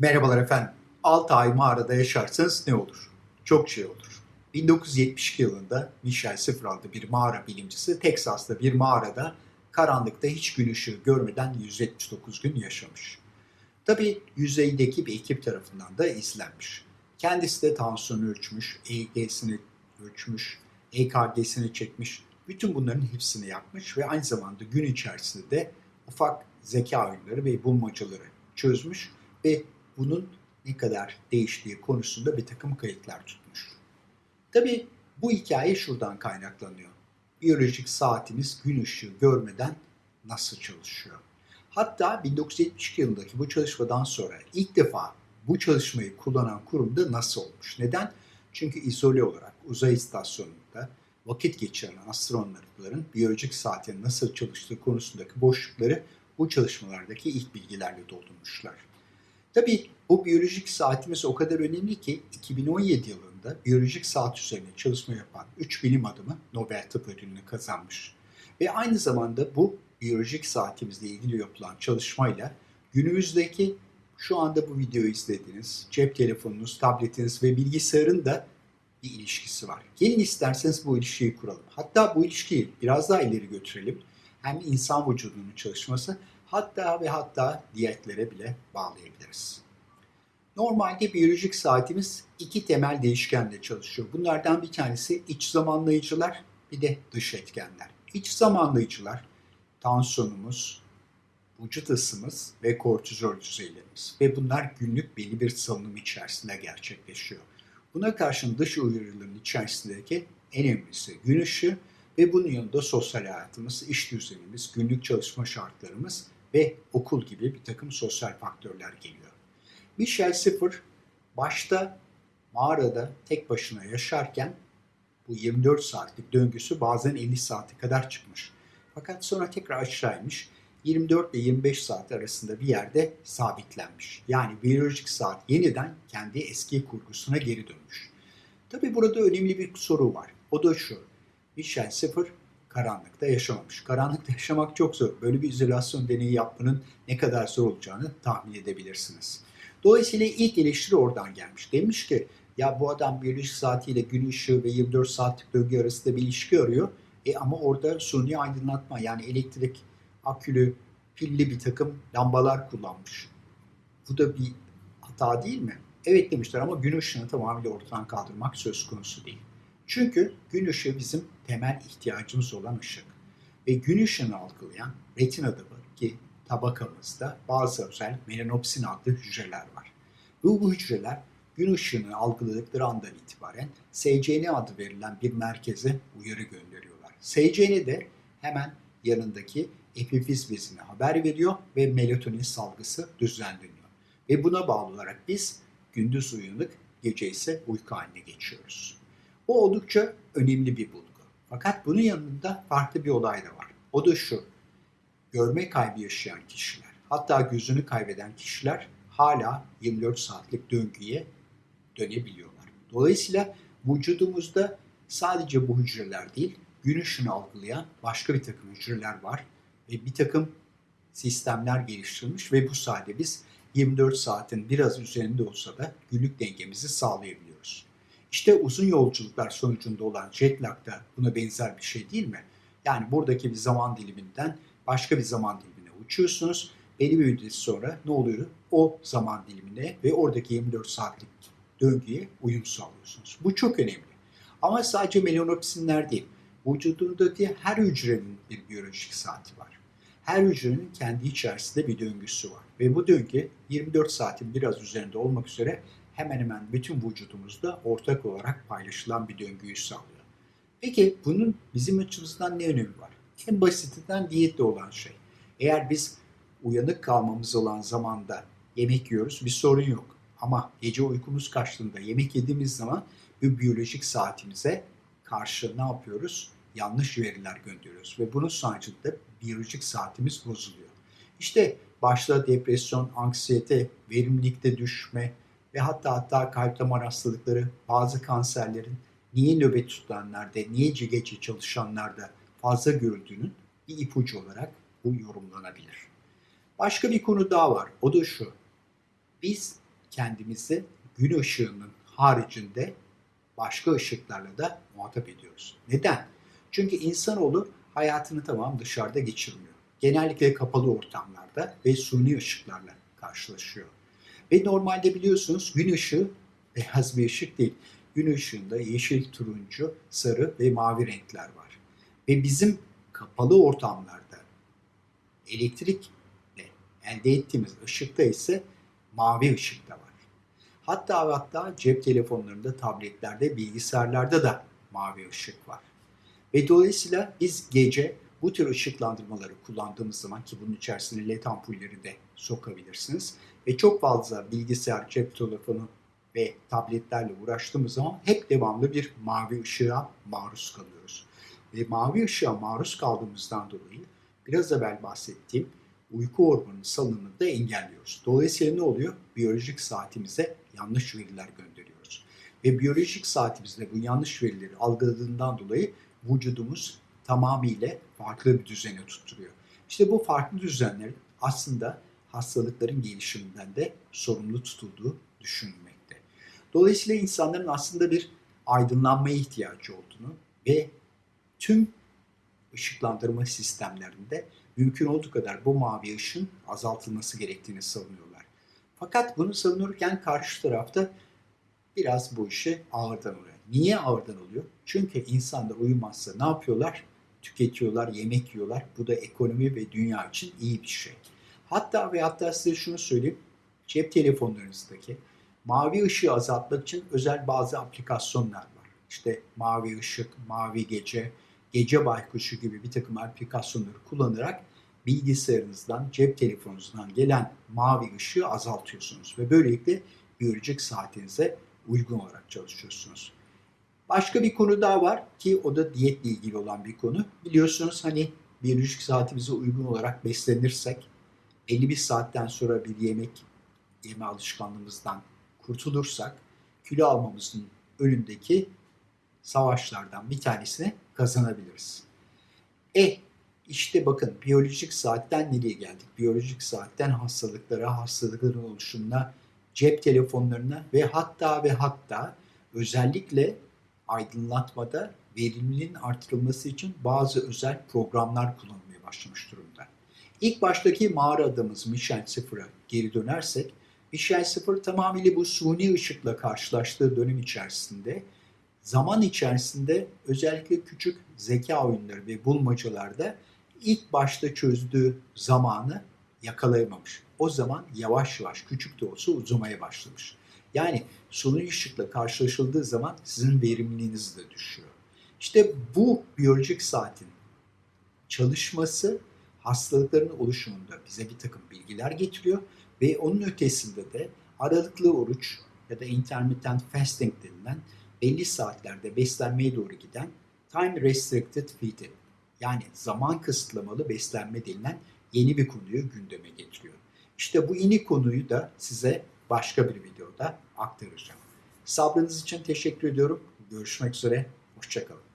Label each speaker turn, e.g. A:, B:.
A: Merhabalar efendim. 6 ay mağarada yaşarsanız ne olur? Çok şey olur. 1972 yılında Michel Sıfır adlı bir mağara bilimcisi Teksas'ta bir mağarada karanlıkta hiç gün ışığı görmeden 179 gün yaşamış. Tabi yüzeydeki bir ekip tarafından da izlenmiş. Kendisi de tansiyonu ölçmüş, EEG'sini ölçmüş, EKG'sini çekmiş. Bütün bunların hepsini yapmış ve aynı zamanda gün içerisinde de ufak zeka oyunları ve bulmacaları çözmüş ve bunun ne kadar değiştiği konusunda bir takım kayıtlar tutmuş. Tabi bu hikaye şuradan kaynaklanıyor. Biyolojik saatimiz gün ışığı görmeden nasıl çalışıyor? Hatta 1972 yılındaki bu çalışmadan sonra ilk defa bu çalışmayı kullanan kurumda nasıl olmuş? Neden? Çünkü izole olarak uzay istasyonunda vakit geçiren astronotların biyolojik saatin nasıl çalıştığı konusundaki boşlukları bu çalışmalardaki ilk bilgilerle doldurmuşlar. Tabii bu biyolojik saatimiz o kadar önemli ki 2017 yılında biyolojik saat üzerine çalışma yapan 3 bilim adamı Nobel Tıp Ödülünü kazanmış. Ve aynı zamanda bu biyolojik saatimizle ilgili yapılan çalışmayla günümüzdeki şu anda bu videoyu izlediğiniz cep telefonunuz, tabletiniz ve bilgisayarın da bir ilişkisi var. Gelin isterseniz bu ilişkiyi kuralım. Hatta bu ilişkiyi biraz daha ileri götürelim. Hem insan vücudunun çalışması hatta ve hatta diyetlere bile bağlayabiliriz. Normalde biyolojik saatimiz iki temel değişkenle çalışıyor. Bunlardan bir tanesi iç zamanlayıcılar, bir de dış etkenler. İç zamanlayıcılar tansiyonumuz, vücut ısımız ve kortizol düzeylerimiz. Ve bunlar günlük belli bir salınım içerisinde gerçekleşiyor. Buna karşın dış uyarıların içerisindeki en önemlisi gün ışığı ve bunun yanında sosyal hayatımız, iş düzenimiz, günlük çalışma şartlarımız ve okul gibi bir takım sosyal faktörler geliyor. Michel Sıfır başta mağarada tek başına yaşarken bu 24 saatlik döngüsü bazen 50 saate kadar çıkmış. Fakat sonra tekrar aşağıymış. 24 ve 25 saat arasında bir yerde sabitlenmiş. Yani biyolojik saat yeniden kendi eski kurgusuna geri dönmüş. Tabi burada önemli bir soru var. O da şu. Michel Sıfır karanlıkta yaşamamış. Karanlıkta yaşamak çok zor. Böyle bir izolasyon deneyi yapmanın ne kadar zor olacağını tahmin edebilirsiniz. Dolayısıyla ilk eleştiri oradan gelmiş. Demiş ki ya bu adam biyolojik saatiyle gün ışığı ve 24 saatlik döngü arasında bir ilişki arıyor. E ama orada suni aydınlatma yani elektrik akülü, pilli bir takım lambalar kullanmış. Bu da bir hata değil mi? Evet demişler ama gün ışığını tamamıyla ortadan kaldırmak söz konusu değil. Çünkü gün ışığı bizim temel ihtiyacımız olan ışık. Ve gün ışığını algılayan retinada ki tabakamızda bazı özel melanopsin adlı hücreler var. Bu, bu hücreler gün ışığını algıladıkları andan itibaren SCN adı verilen bir merkeze uyarı gönderiyorlar. SCN de hemen yanındaki epifiz bezine haber veriyor ve melatonin salgısı düzenleniyor. Ve buna bağlı olarak biz gündüz uyanık, gece ise uyku haline geçiyoruz. Bu oldukça önemli bir bulgu. Fakat bunun yanında farklı bir olay da var. O da şu. Görme kaybı yaşayan kişiler, hatta gözünü kaybeden kişiler hala 24 saatlik döngüye dönebiliyorlar. Dolayısıyla vücudumuzda sadece bu hücreler değil, gün ışını algılayan başka bir takım hücreler var ve bir takım sistemler geliştirilmiş ve bu sayede biz 24 saatin biraz üzerinde olsa da günlük dengemizi sağlayabiliyoruz. İşte uzun yolculuklar sonucunda olan jet lag da buna benzer bir şey değil mi? Yani buradaki bir zaman diliminden başka bir zaman dilimine uçuyorsunuz. Belli bir müddet sonra ne oluyor? O zaman dilimine ve oradaki 24 saatlik döngüye uyum sağlıyorsunuz. Bu çok önemli. Ama sadece melanopsinler değil. Vücudundaki her hücrenin bir biyolojik saati var. Her hücrenin kendi içerisinde bir döngüsü var. Ve bu döngü 24 saatin biraz üzerinde olmak üzere hemen hemen bütün vücudumuzda ortak olarak paylaşılan bir döngüyü sağlıyor. Peki bunun bizim açımızdan ne önemi var? En basitinden diyette olan şey. Eğer biz uyanık kalmamız olan zamanda yemek yiyoruz bir sorun yok. Ama gece uykumuz kaçtığında yemek yediğimiz zaman bu biyolojik saatimize karşı ne yapıyoruz? Yanlış veriler gönderiyoruz ve bunun sonucunda biyolojik saatimiz bozuluyor. İşte başta depresyon, anksiyete, verimlilikte düşme ve hatta hatta kalp damar hastalıkları, bazı kanserlerin niye nöbet tutanlarda, niye gece çalışanlarda fazla görüldüğünün bir ipucu olarak bu yorumlanabilir. Başka bir konu daha var. O da şu. Biz kendimizi gün ışığının haricinde başka ışıklarla da muhatap ediyoruz. Neden? Çünkü insanoğlu hayatını tamam dışarıda geçirmiyor. Genellikle kapalı ortamlarda ve suni ışıklarla karşılaşıyor. Ve normalde biliyorsunuz gün ışığı beyaz bir ışık değil. Gün ışığında yeşil, turuncu, sarı ve mavi renkler var. Ve bizim kapalı ortamlarda elektrikle elde ettiğimiz ışıkta ise mavi ışık da var. Hatta ve hatta cep telefonlarında, tabletlerde, bilgisayarlarda da mavi ışık var. Ve dolayısıyla biz gece bu tür ışıklandırmaları kullandığımız zaman ki bunun içerisine led ampulleri de sokabilirsiniz. Ve çok fazla bilgisayar, cep telefonu ve tabletlerle uğraştığımız zaman hep devamlı bir mavi ışığa maruz kalıyoruz. Ve mavi ışığa maruz kaldığımızdan dolayı biraz evvel bahsettiğim uyku hormonu salınımını da engelliyoruz. Dolayısıyla ne oluyor? Biyolojik saatimize yanlış veriler gönderiyoruz. Ve biyolojik saatimizde bu yanlış verileri algıladığından dolayı vücudumuz tamamıyla farklı bir düzene tutturuyor. İşte bu farklı düzenlerin aslında hastalıkların gelişiminden de sorumlu tutulduğu düşünülmekte. Dolayısıyla insanların aslında bir aydınlanmaya ihtiyacı olduğunu ve tüm ışıklandırma sistemlerinde mümkün olduğu kadar bu mavi ışın azaltılması gerektiğini savunuyorlar. Fakat bunu savunurken karşı tarafta biraz bu işi ağırdan oluyor. Niye ağırdan oluyor? Çünkü insanlar uyumazsa ne yapıyorlar? Tüketiyorlar, yemek yiyorlar. Bu da ekonomi ve dünya için iyi bir şey. Hatta ve hatta size şunu söyleyeyim. Cep telefonlarınızdaki mavi ışığı azaltmak için özel bazı aplikasyonlar var. İşte mavi ışık, mavi gece, gece baykuşu gibi bir takım aplikasyonları kullanarak bilgisayarınızdan, cep telefonunuzdan gelen mavi ışığı azaltıyorsunuz ve böylelikle biyolojik saatinize uygun olarak çalışıyorsunuz. Başka bir konu daha var ki o da diyetle ilgili olan bir konu. Biliyorsunuz hani biyolojik saatimize uygun olarak beslenirsek belli bir saatten sonra bir yemek yeme alışkanlığımızdan kurtulursak kilo almamızın önündeki savaşlardan bir tanesini kazanabiliriz. E işte bakın biyolojik saatten nereye geldik? Biyolojik saatten hastalıklara, hastalıkların oluşumuna, cep telefonlarına ve hatta ve hatta özellikle aydınlatmada verimliliğin artırılması için bazı özel programlar kullanılmaya başlamış durumda. İlk baştaki mağara adamımız Michel Sıfır'a geri dönersek, Michel Sıfır tamamıyla bu suni ışıkla karşılaştığı dönem içerisinde zaman içerisinde özellikle küçük zeka oyunları ve bulmacalarda ilk başta çözdüğü zamanı yakalayamamış. O zaman yavaş yavaş küçük de olsa uzamaya başlamış. Yani suni ışıkla karşılaşıldığı zaman sizin verimliliğiniz de düşüyor. İşte bu biyolojik saatin çalışması hastalıkların oluşumunda bize bir takım bilgiler getiriyor ve onun ötesinde de aralıklı oruç ya da intermittent fasting denilen belli saatlerde beslenmeye doğru giden time restricted feeding yani zaman kısıtlamalı beslenme denilen yeni bir konuyu gündeme getiriyor. İşte bu yeni konuyu da size başka bir videoda aktaracağım. Sabrınız için teşekkür ediyorum. Görüşmek üzere. Hoşçakalın.